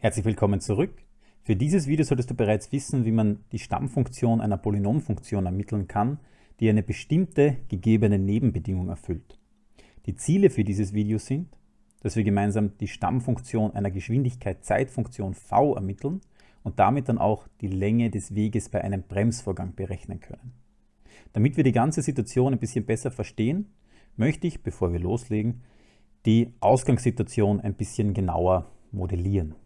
Herzlich willkommen zurück. Für dieses Video solltest du bereits wissen, wie man die Stammfunktion einer Polynomfunktion ermitteln kann, die eine bestimmte gegebene Nebenbedingung erfüllt. Die Ziele für dieses Video sind, dass wir gemeinsam die Stammfunktion einer Geschwindigkeit-Zeitfunktion v ermitteln und damit dann auch die Länge des Weges bei einem Bremsvorgang berechnen können. Damit wir die ganze Situation ein bisschen besser verstehen, möchte ich, bevor wir loslegen, die Ausgangssituation ein bisschen genauer modellieren.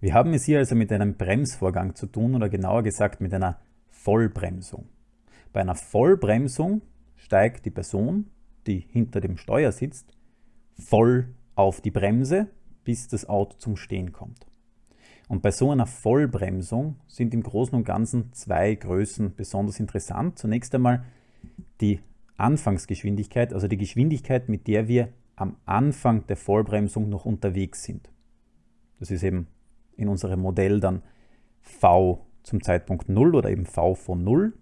Wir haben es hier also mit einem Bremsvorgang zu tun oder genauer gesagt mit einer Vollbremsung. Bei einer Vollbremsung steigt die Person, die hinter dem Steuer sitzt, voll auf die Bremse, bis das Auto zum Stehen kommt. Und bei so einer Vollbremsung sind im Großen und Ganzen zwei Größen besonders interessant. Zunächst einmal die Anfangsgeschwindigkeit, also die Geschwindigkeit, mit der wir am Anfang der Vollbremsung noch unterwegs sind. Das ist eben in unserem Modell dann v zum Zeitpunkt 0 oder eben v von 0.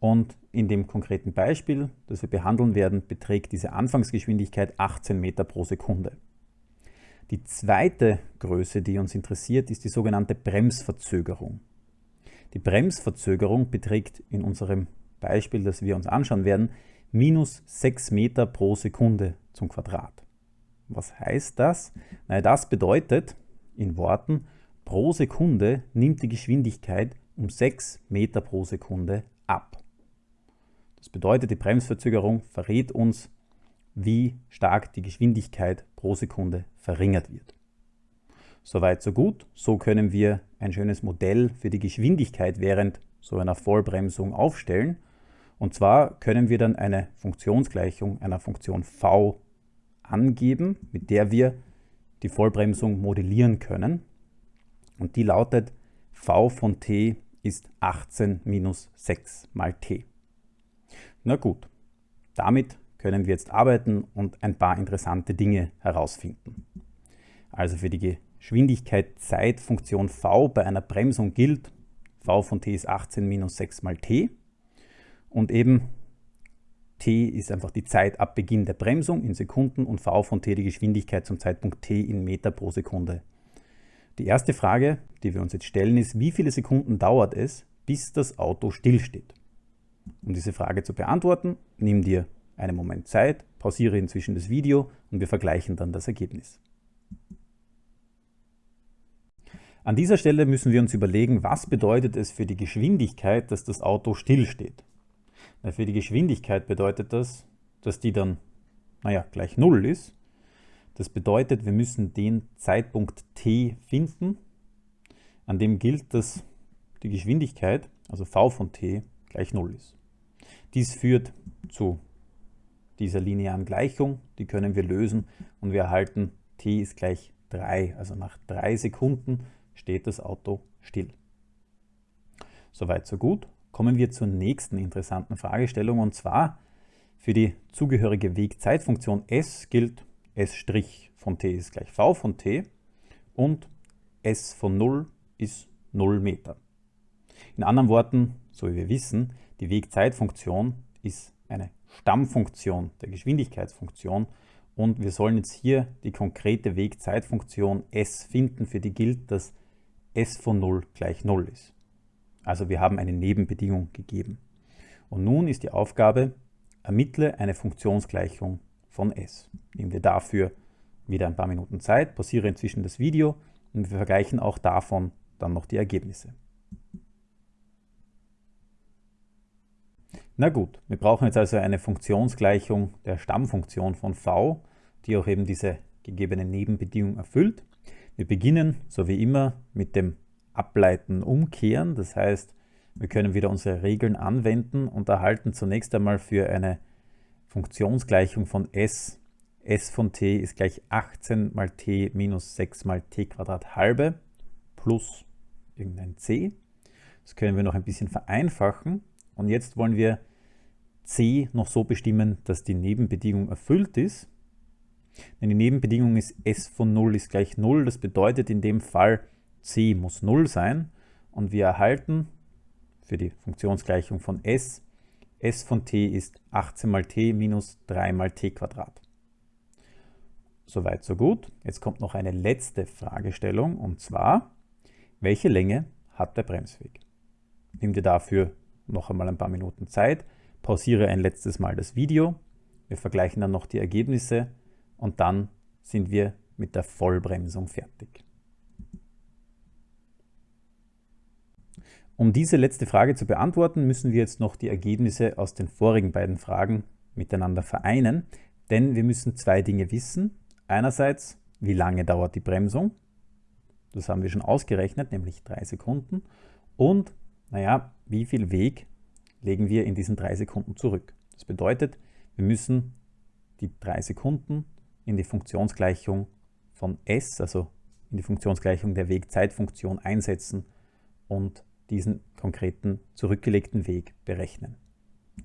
Und in dem konkreten Beispiel, das wir behandeln werden, beträgt diese Anfangsgeschwindigkeit 18 Meter pro Sekunde. Die zweite Größe, die uns interessiert, ist die sogenannte Bremsverzögerung. Die Bremsverzögerung beträgt in unserem Beispiel, das wir uns anschauen werden, minus 6 Meter pro Sekunde zum Quadrat. Was heißt das? Naja, das bedeutet, in Worten, pro Sekunde nimmt die Geschwindigkeit um 6 Meter pro Sekunde ab. Das bedeutet, die Bremsverzögerung verrät uns, wie stark die Geschwindigkeit pro Sekunde verringert wird. Soweit so gut, so können wir ein schönes Modell für die Geschwindigkeit während so einer Vollbremsung aufstellen. Und zwar können wir dann eine Funktionsgleichung einer Funktion v angeben, mit der wir die Vollbremsung modellieren können. Und die lautet v von t ist 18 minus 6 mal t. Na gut, damit können wir jetzt arbeiten und ein paar interessante Dinge herausfinden. Also für die Geschwindigkeit-Zeit-Funktion v bei einer Bremsung gilt, v von t ist 18 minus 6 mal t und eben t ist einfach die Zeit ab Beginn der Bremsung in Sekunden und v von t die Geschwindigkeit zum Zeitpunkt t in Meter pro Sekunde. Die erste Frage, die wir uns jetzt stellen, ist, wie viele Sekunden dauert es, bis das Auto stillsteht? Um diese Frage zu beantworten, nimm dir einen Moment Zeit, pausiere inzwischen das Video und wir vergleichen dann das Ergebnis. An dieser Stelle müssen wir uns überlegen, was bedeutet es für die Geschwindigkeit, dass das Auto stillsteht. Für die Geschwindigkeit bedeutet das, dass die dann, naja, gleich 0 ist. Das bedeutet, wir müssen den Zeitpunkt t finden, an dem gilt, dass die Geschwindigkeit, also v von t, gleich 0 ist. Dies führt zu dieser linearen Gleichung, die können wir lösen und wir erhalten t ist gleich 3. Also nach 3 Sekunden steht das Auto still. Soweit so gut. Kommen wir zur nächsten interessanten Fragestellung und zwar für die zugehörige Wegzeitfunktion s gilt s' von t ist gleich v von t und s von 0 ist 0 Meter. In anderen Worten, so wie wir wissen, die Wegzeitfunktion ist eine Stammfunktion der Geschwindigkeitsfunktion und wir sollen jetzt hier die konkrete Wegzeitfunktion s finden, für die gilt, dass s von 0 gleich 0 ist. Also wir haben eine Nebenbedingung gegeben. Und nun ist die Aufgabe, ermittle eine Funktionsgleichung von s. Nehmen wir dafür wieder ein paar Minuten Zeit, pausiere inzwischen das Video und wir vergleichen auch davon dann noch die Ergebnisse. Na gut, wir brauchen jetzt also eine Funktionsgleichung der Stammfunktion von v, die auch eben diese gegebene Nebenbedingung erfüllt. Wir beginnen, so wie immer, mit dem Ableiten umkehren. Das heißt, wir können wieder unsere Regeln anwenden und erhalten zunächst einmal für eine Funktionsgleichung von s, s von t ist gleich 18 mal t minus 6 mal t Quadrat halbe plus irgendein c. Das können wir noch ein bisschen vereinfachen. Und jetzt wollen wir c noch so bestimmen, dass die Nebenbedingung erfüllt ist. Denn die Nebenbedingung ist s von 0 ist gleich 0. Das bedeutet in dem Fall, c muss 0 sein. Und wir erhalten für die Funktionsgleichung von s, s von t ist 18 mal t minus 3 mal t Quadrat. Soweit, so gut. Jetzt kommt noch eine letzte Fragestellung und zwar, welche Länge hat der Bremsweg? Nimm dir dafür noch einmal ein paar Minuten Zeit, pausiere ein letztes Mal das Video, wir vergleichen dann noch die Ergebnisse und dann sind wir mit der Vollbremsung fertig. Um diese letzte Frage zu beantworten, müssen wir jetzt noch die Ergebnisse aus den vorigen beiden Fragen miteinander vereinen, denn wir müssen zwei Dinge wissen. Einerseits, wie lange dauert die Bremsung? Das haben wir schon ausgerechnet, nämlich drei Sekunden. Und, naja, wie viel Weg legen wir in diesen drei Sekunden zurück? Das bedeutet, wir müssen die drei Sekunden in die Funktionsgleichung von S, also in die Funktionsgleichung der Wegzeitfunktion einsetzen und diesen konkreten zurückgelegten Weg berechnen.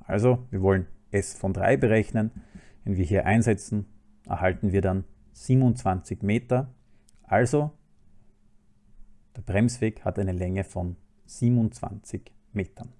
Also, wir wollen S von 3 berechnen. Wenn wir hier einsetzen, erhalten wir dann 27 Meter. Also der Bremsweg hat eine Länge von 27 Metern.